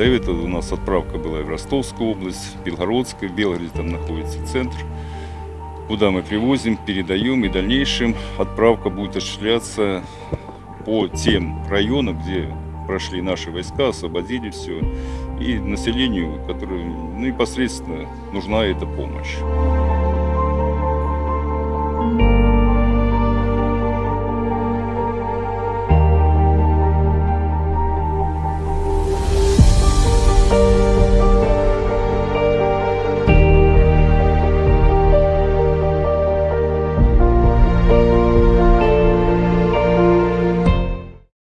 До этого у нас отправка была в Ростовскую область, в Белгородскую, в Белгороде там находится центр, куда мы привозим, передаем, и в дальнейшем отправка будет осуществляться по тем районам, где прошли наши войска, освободили все, и населению, которое ну, непосредственно нужна эта помощь.